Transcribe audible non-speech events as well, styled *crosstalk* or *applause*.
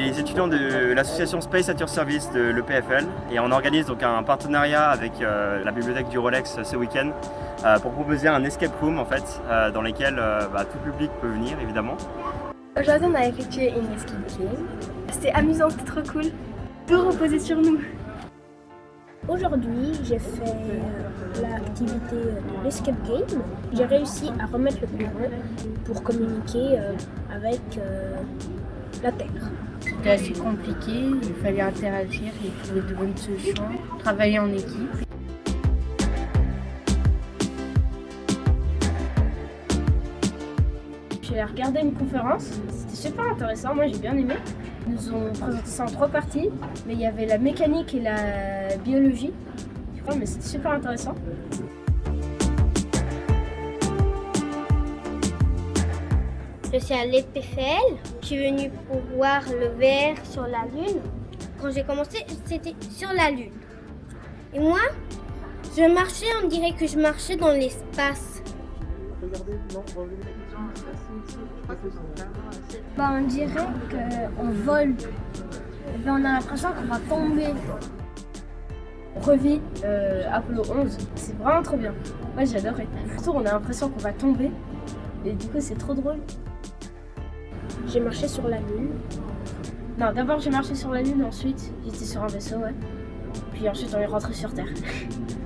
les étudiants de l'association Space at Your Service de l'EPFL et on organise donc un partenariat avec euh, la bibliothèque du Rolex ce week-end euh, pour proposer un escape room en fait euh, dans lequel bah, tout public peut venir évidemment. Aujourd'hui on a effectué une escape game. C'était amusant, c'était trop cool. Tout reposer sur nous. Aujourd'hui, j'ai fait l'activité de l'escape game. J'ai réussi à remettre le courant pour communiquer avec la Terre. C'était assez compliqué, il fallait interagir et trouver de bonnes solutions, travailler en équipe. J'ai regardé une conférence, c'était super intéressant, moi j'ai bien aimé. Ils nous ont présenté ça en trois parties, mais il y avait la mécanique et la biologie. Je crois, mais c'était super intéressant. Je suis à l'EPFL. Je suis venue pour voir le verre sur la Lune. Quand j'ai commencé, c'était sur la Lune. Et moi, je marchais, on dirait que je marchais dans l'espace. Bah, on dirait qu'on vole. Ben, on a l'impression qu'on va tomber. Revit euh, Apollo 11, c'est vraiment trop bien. Moi j'adorais. Surtout on a l'impression qu'on va tomber. Et du coup c'est trop drôle. J'ai marché sur la lune. Non, d'abord j'ai marché sur la lune, ensuite j'étais sur un vaisseau, ouais. Puis ensuite on est rentré sur Terre. *laughs*